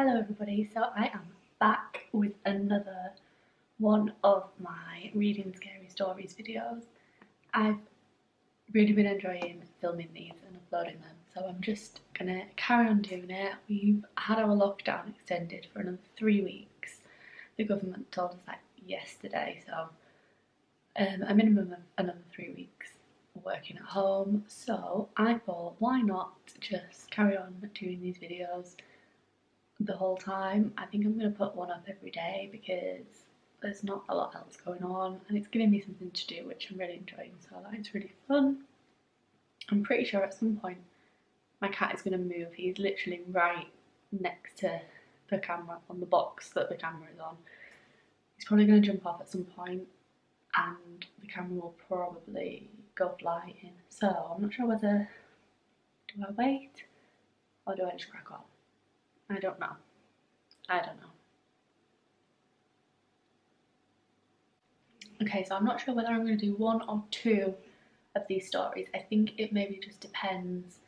Hello everybody, so I am back with another one of my reading scary stories videos. I've really been enjoying filming these and uploading them so I'm just gonna carry on doing it. We've had our lockdown extended for another three weeks. The government told us that yesterday so um, a minimum of another three weeks working at home so I thought why not just carry on doing these videos the whole time. I think I'm going to put one up every day because there's not a lot else going on and it's giving me something to do which I'm really enjoying so that is really fun. I'm pretty sure at some point my cat is going to move. He's literally right next to the camera on the box that the camera is on. He's probably going to jump off at some point and the camera will probably go flying. So I'm not sure whether do I wait or do I just crack on? I don't know. I don't know. Okay, so I'm not sure whether I'm going to do one or two of these stories. I think it maybe just depends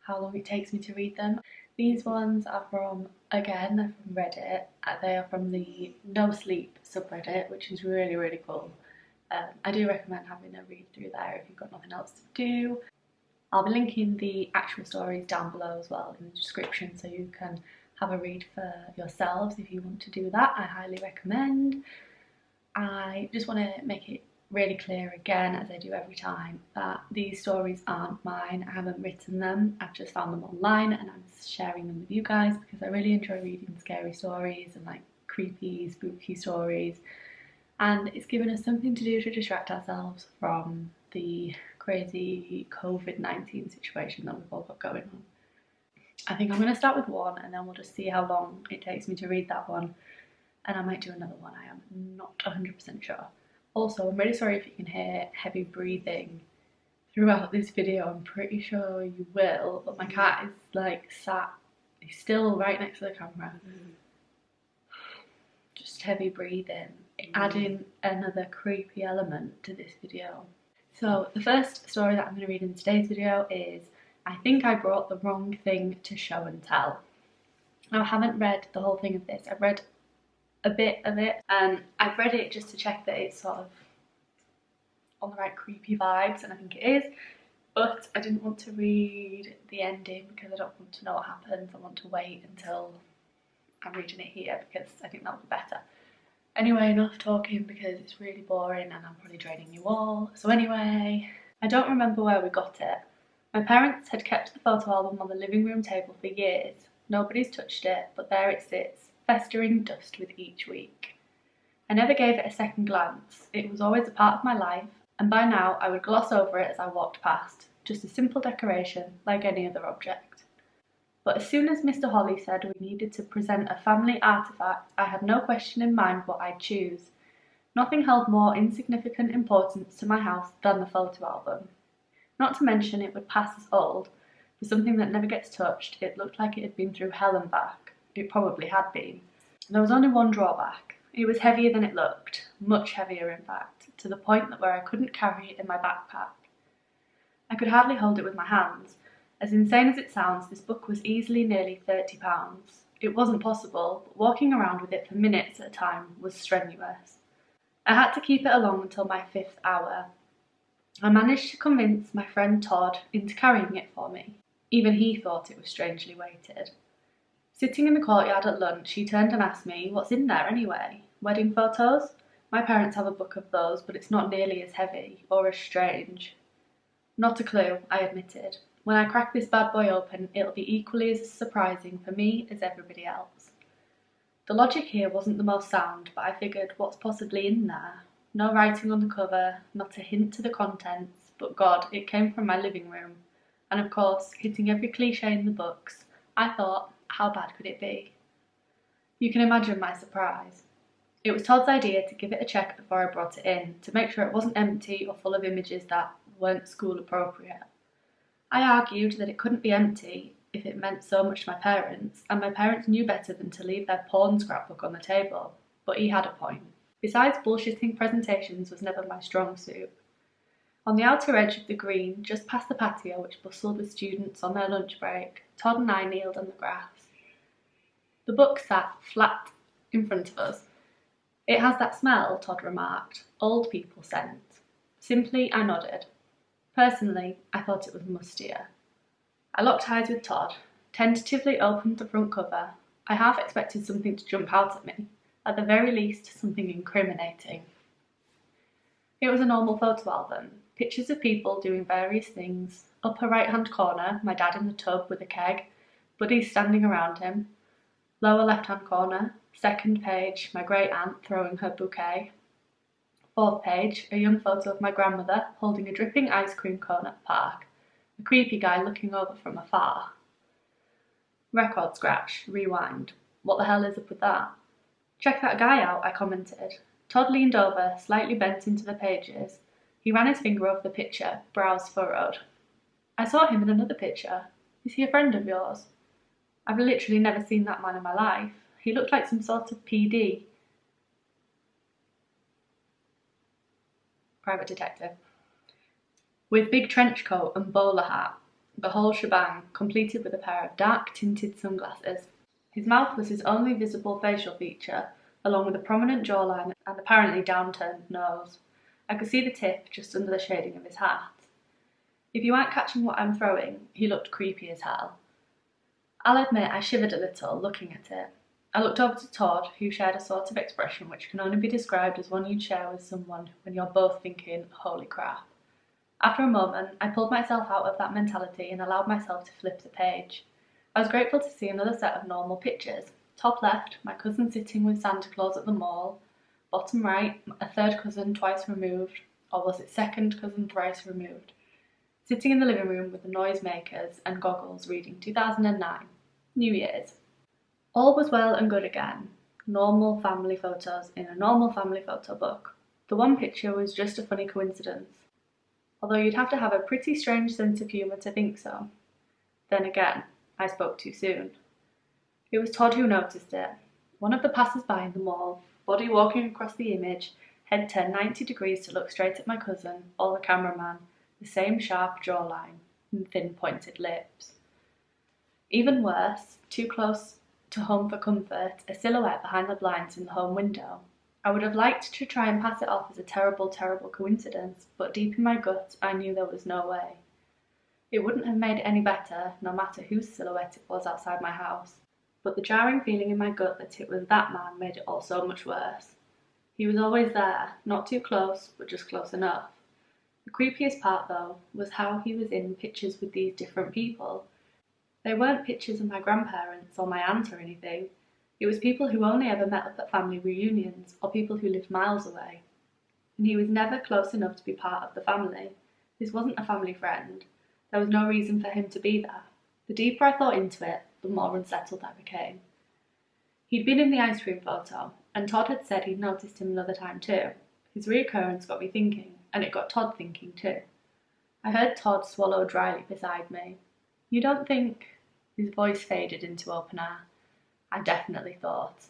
how long it takes me to read them. These ones are from, again, they're from Reddit. Uh, they are from the No Sleep subreddit, which is really, really cool. Um, I do recommend having a read through there if you've got nothing else to do. I'll be linking the actual stories down below as well in the description so you can have a read for yourselves if you want to do that. I highly recommend. I just want to make it really clear again, as I do every time, that these stories aren't mine. I haven't written them. I've just found them online and I'm sharing them with you guys because I really enjoy reading scary stories and like creepy, spooky stories. And it's given us something to do to distract ourselves from the crazy COVID-19 situation that we've all got going on. I think I'm going to start with one and then we'll just see how long it takes me to read that one and I might do another one, I am not 100% sure. Also, I'm really sorry if you can hear heavy breathing throughout this video, I'm pretty sure you will, but my cat is like sat, he's still right next to the camera. Mm. Just heavy breathing, mm. adding another creepy element to this video. So the first story that I'm going to read in today's video is I think I brought the wrong thing to show and tell. Now I haven't read the whole thing of this, I've read a bit of it and I've read it just to check that it's sort of on the right creepy vibes and I think it is but I didn't want to read the ending because I don't want to know what happens, I want to wait until I'm reading it here because I think that would be better. Anyway, enough talking because it's really boring and I'm probably draining you all. So anyway, I don't remember where we got it, my parents had kept the photo album on the living room table for years. Nobody's touched it, but there it sits, festering dust with each week. I never gave it a second glance. It was always a part of my life, and by now I would gloss over it as I walked past, just a simple decoration like any other object. But as soon as Mr. Holly said we needed to present a family artefact, I had no question in mind what I'd choose. Nothing held more insignificant importance to my house than the photo album. Not to mention it would pass as old. For something that never gets touched, it looked like it had been through hell and back. It probably had been. There was only one drawback. It was heavier than it looked, much heavier in fact, to the point that where I couldn't carry it in my backpack. I could hardly hold it with my hands. As insane as it sounds, this book was easily nearly £30. It wasn't possible, but walking around with it for minutes at a time was strenuous. I had to keep it along until my fifth hour, I managed to convince my friend Todd into carrying it for me. Even he thought it was strangely weighted. Sitting in the courtyard at lunch, he turned and asked me, what's in there anyway? Wedding photos? My parents have a book of those, but it's not nearly as heavy or as strange. Not a clue, I admitted. When I crack this bad boy open, it'll be equally as surprising for me as everybody else. The logic here wasn't the most sound, but I figured what's possibly in there? No writing on the cover, not a hint to the contents, but God, it came from my living room. And of course, hitting every cliche in the books, I thought, how bad could it be? You can imagine my surprise. It was Todd's idea to give it a check before I brought it in, to make sure it wasn't empty or full of images that weren't school appropriate. I argued that it couldn't be empty if it meant so much to my parents, and my parents knew better than to leave their porn scrapbook on the table, but he had a point. Besides, bullshitting presentations was never my strong suit. On the outer edge of the green, just past the patio which bustled with students on their lunch break, Todd and I kneeled on the grass. The book sat flat in front of us. It has that smell, Todd remarked, old people scent. Simply, I nodded. Personally, I thought it was mustier. I locked eyes with Todd, tentatively opened the front cover. I half expected something to jump out at me, at the very least something incriminating. It was a normal photo album, pictures of people doing various things. Upper right hand corner, my dad in the tub with a keg, buddies standing around him. Lower left hand corner, second page, my great aunt throwing her bouquet. Fourth page, a young photo of my grandmother holding a dripping ice cream cone at the park. A creepy guy looking over from afar. Record scratch, rewind. What the hell is up with that? Check that guy out, I commented. Todd leaned over, slightly bent into the pages. He ran his finger over the picture, brows furrowed. I saw him in another picture. Is he a friend of yours? I've literally never seen that man in my life. He looked like some sort of PD. Private detective. With big trench coat and bowler hat, the whole shebang, completed with a pair of dark tinted sunglasses. His mouth was his only visible facial feature, along with a prominent jawline and apparently downturned nose. I could see the tip just under the shading of his hat. If you aren't catching what I'm throwing, he looked creepy as hell. I'll admit I shivered a little looking at it. I looked over to Todd, who shared a sort of expression which can only be described as one you'd share with someone when you're both thinking, holy crap. After a moment, I pulled myself out of that mentality and allowed myself to flip the page. I was grateful to see another set of normal pictures. Top left, my cousin sitting with Santa Claus at the mall. Bottom right, a third cousin twice removed, or was it second cousin thrice removed? Sitting in the living room with the noisemakers and goggles reading 2009, New Year's. All was well and good again. Normal family photos in a normal family photo book. The one picture was just a funny coincidence although you'd have to have a pretty strange sense of humour to think so. Then again, I spoke too soon. It was Todd who noticed it. One of the passers-by in the mall, body walking across the image, head turned 90 degrees to look straight at my cousin, or the cameraman, the same sharp jawline and thin pointed lips. Even worse, too close to home for comfort, a silhouette behind the blinds in the home window, I would have liked to try and pass it off as a terrible, terrible coincidence, but deep in my gut I knew there was no way. It wouldn't have made it any better, no matter whose silhouette it was outside my house, but the jarring feeling in my gut that it was that man made it all so much worse. He was always there, not too close, but just close enough. The creepiest part, though, was how he was in pictures with these different people. They weren't pictures of my grandparents or my aunt or anything. It was people who only ever met up at family reunions, or people who lived miles away. And he was never close enough to be part of the family. This wasn't a family friend. There was no reason for him to be there. The deeper I thought into it, the more unsettled I became. He'd been in the ice cream photo, and Todd had said he'd noticed him another time too. His reoccurrence got me thinking, and it got Todd thinking too. I heard Todd swallow dryly beside me. You don't think... His voice faded into open air. I definitely thought.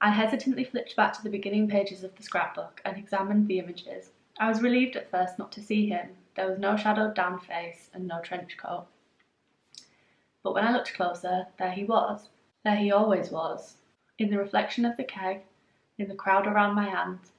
I hesitantly flipped back to the beginning pages of the scrapbook and examined the images. I was relieved at first not to see him. There was no shadowed down face and no trench coat. But when I looked closer, there he was. There he always was. In the reflection of the keg, in the crowd around my aunt,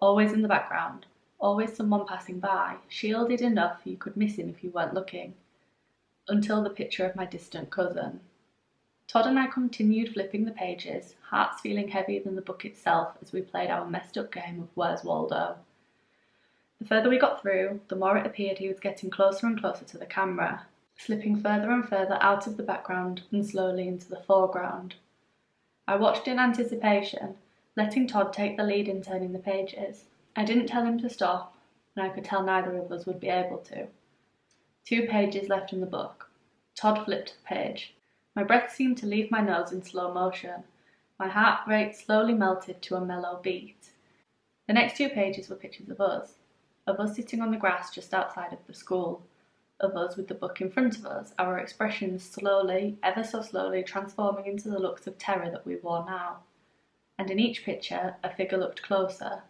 always in the background, always someone passing by, shielded enough you could miss him if you weren't looking. Until the picture of my distant cousin, Todd and I continued flipping the pages, hearts feeling heavier than the book itself as we played our messed up game of Where's Waldo. The further we got through, the more it appeared he was getting closer and closer to the camera, slipping further and further out of the background and slowly into the foreground. I watched in anticipation, letting Todd take the lead in turning the pages. I didn't tell him to stop, and I could tell neither of us would be able to. Two pages left in the book. Todd flipped the page. My breath seemed to leave my nose in slow motion. My heart rate slowly melted to a mellow beat. The next two pages were pictures of us, of us sitting on the grass just outside of the school, of us with the book in front of us, our expressions slowly, ever so slowly, transforming into the looks of terror that we wore now. And in each picture, a figure looked closer.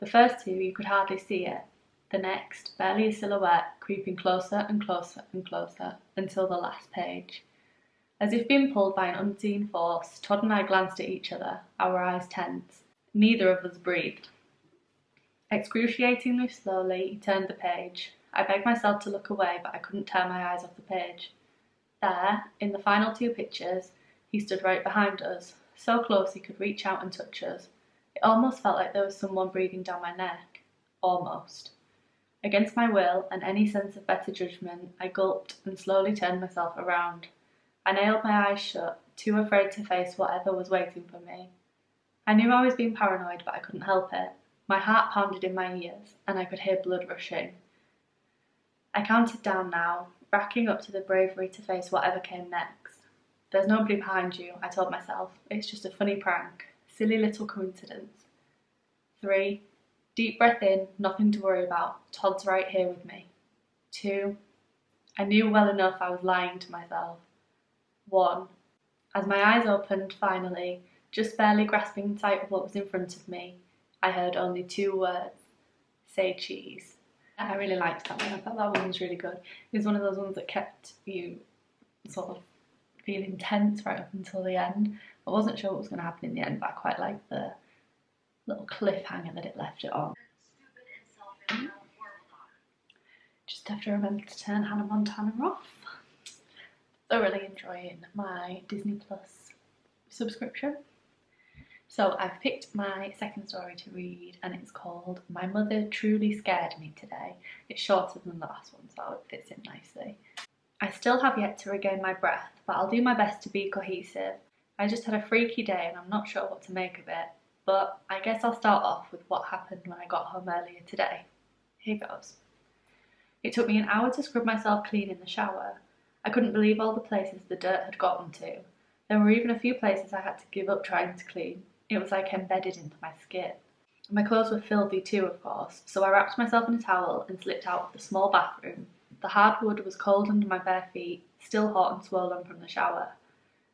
The first two, you could hardly see it. The next, barely a silhouette, creeping closer and closer and closer, until the last page. As if being pulled by an unseen force, Todd and I glanced at each other, our eyes tense. Neither of us breathed. Excruciatingly slowly, he turned the page. I begged myself to look away, but I couldn't tear my eyes off the page. There, in the final two pictures, he stood right behind us, so close he could reach out and touch us. It almost felt like there was someone breathing down my neck. Almost. Against my will and any sense of better judgment, I gulped and slowly turned myself around. I nailed my eyes shut, too afraid to face whatever was waiting for me. I knew I was being paranoid, but I couldn't help it. My heart pounded in my ears, and I could hear blood rushing. I counted down now, racking up to the bravery to face whatever came next. There's nobody behind you, I told myself. It's just a funny prank. Silly little coincidence. Three. Deep breath in, nothing to worry about. Todd's right here with me. Two. I knew well enough I was lying to myself. One. As my eyes opened, finally, just barely grasping sight of what was in front of me, I heard only two words. Say cheese. I really liked that one. I thought that one was really good. It was one of those ones that kept you sort of feeling tense right up until the end. I wasn't sure what was going to happen in the end, but I quite liked the little cliffhanger that it left it on. Just have to remember to turn Hannah Montana off. Thoroughly enjoying my Disney Plus subscription. So I've picked my second story to read and it's called My Mother Truly Scared Me Today. It's shorter than the last one so it fits in nicely. I still have yet to regain my breath but I'll do my best to be cohesive. I just had a freaky day and I'm not sure what to make of it but I guess I'll start off with what happened when I got home earlier today. Here goes. It took me an hour to scrub myself clean in the shower. I couldn't believe all the places the dirt had gotten to. There were even a few places I had to give up trying to clean. It was like embedded into my skin. My clothes were filthy too, of course, so I wrapped myself in a towel and slipped out of the small bathroom. The hardwood was cold under my bare feet, still hot and swollen from the shower.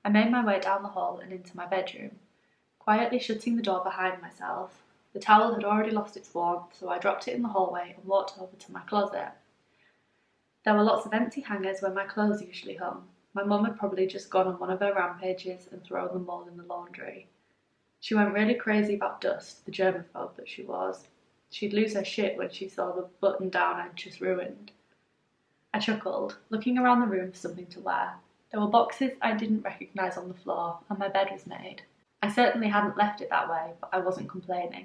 I made my way down the hall and into my bedroom, quietly shutting the door behind myself. The towel had already lost its warmth, so I dropped it in the hallway and walked over to my closet. There were lots of empty hangers where my clothes usually hung. My mum had probably just gone on one of her rampages and thrown them all in the laundry. She went really crazy about dust, the germaphobe that she was. She'd lose her shit when she saw the button down I'd just ruined. I chuckled, looking around the room for something to wear. There were boxes I didn't recognise on the floor, and my bed was made. I certainly hadn't left it that way, but I wasn't complaining.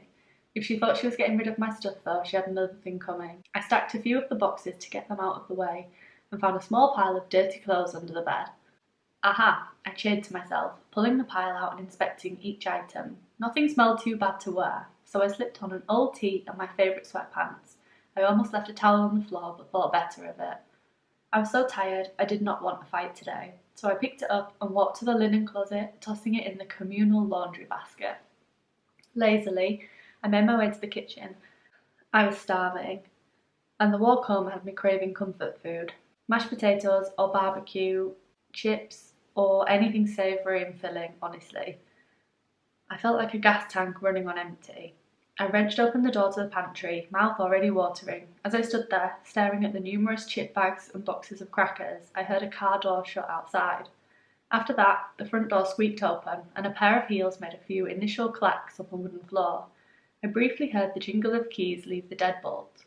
If she thought she was getting rid of my stuff though, she had another thing coming. I stacked a few of the boxes to get them out of the way, and found a small pile of dirty clothes under the bed. Aha, I cheered to myself, pulling the pile out and inspecting each item. Nothing smelled too bad to wear, so I slipped on an old tee and my favourite sweatpants. I almost left a towel on the floor, but thought better of it. I was so tired, I did not want a fight today, so I picked it up and walked to the linen closet, tossing it in the communal laundry basket. Lazily, I made my way to the kitchen. I was starving, and the walk home had me craving comfort food. Mashed potatoes or barbecue, chips, or anything savoury and filling, honestly. I felt like a gas tank running on empty. I wrenched open the door to the pantry, mouth already watering. As I stood there, staring at the numerous chip bags and boxes of crackers, I heard a car door shut outside. After that, the front door squeaked open, and a pair of heels made a few initial clacks up a wooden floor. I briefly heard the jingle of keys leave the deadbolt.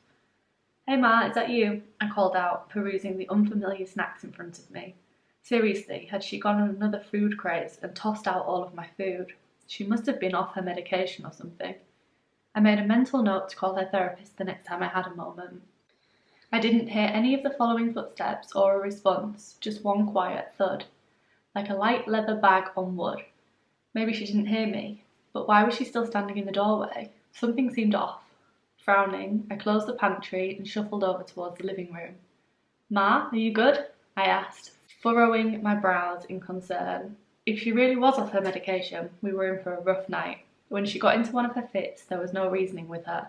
Hey Ma, is that you? I called out, perusing the unfamiliar snacks in front of me. Seriously, had she gone on another food craze and tossed out all of my food? She must have been off her medication or something. I made a mental note to call her therapist the next time I had a moment. I didn't hear any of the following footsteps or a response, just one quiet thud, like a light leather bag on wood. Maybe she didn't hear me, but why was she still standing in the doorway? Something seemed off. Frowning, I closed the pantry and shuffled over towards the living room. Ma, are you good? I asked, furrowing my brows in concern. If she really was off her medication, we were in for a rough night. When she got into one of her fits, there was no reasoning with her.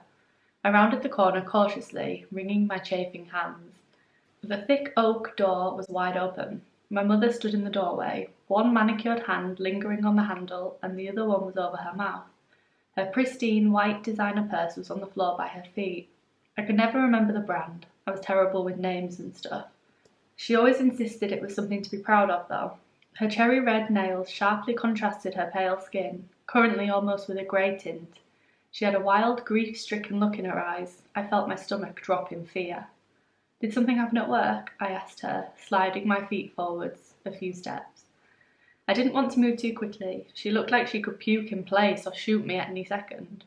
I rounded the corner cautiously, wringing my chafing hands. The thick oak door was wide open. My mother stood in the doorway, one manicured hand lingering on the handle and the other one was over her mouth. Her pristine white designer purse was on the floor by her feet. I could never remember the brand. I was terrible with names and stuff. She always insisted it was something to be proud of, though. Her cherry red nails sharply contrasted her pale skin, currently almost with a grey tint. She had a wild, grief stricken look in her eyes. I felt my stomach drop in fear. Did something happen at work? I asked her, sliding my feet forwards a few steps. I didn't want to move too quickly. She looked like she could puke in place or shoot me at any second.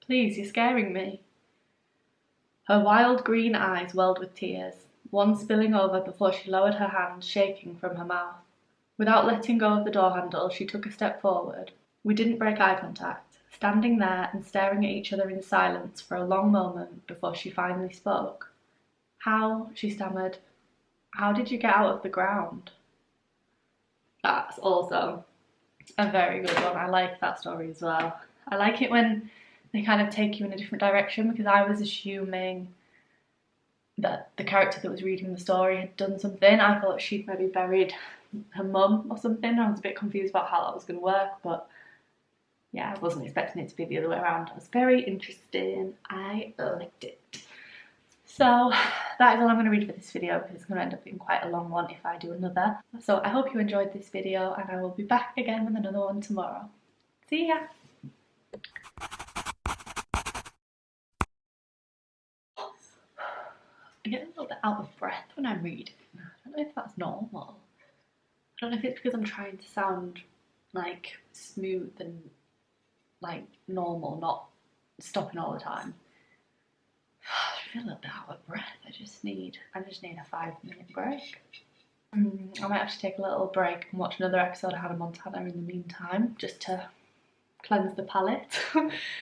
Please, you're scaring me. Her wild green eyes welled with tears, one spilling over before she lowered her hand, shaking from her mouth. Without letting go of the door handle, she took a step forward. We didn't break eye contact, standing there and staring at each other in silence for a long moment before she finally spoke. How, she stammered, how did you get out of the ground? That's also a very good one. I like that story as well. I like it when they kind of take you in a different direction because I was assuming that the character that was reading the story had done something. I thought she'd maybe buried her mum or something. I was a bit confused about how that was going to work, but yeah, I wasn't expecting it to be the other way around. It was very interesting. I liked it. So that is all I'm going to read for this video because it's going to end up being quite a long one if I do another. So I hope you enjoyed this video and I will be back again with another one tomorrow. See ya! I get a little bit out of breath when I'm reading. I don't know if that's normal. I don't know if it's because I'm trying to sound like smooth and like normal, not stopping all the time. I feel a bit out of breath. I just need, I just need a five minute break. Mm, I might have to take a little break and watch another episode of Hannah Montana in the meantime, just to cleanse the palate.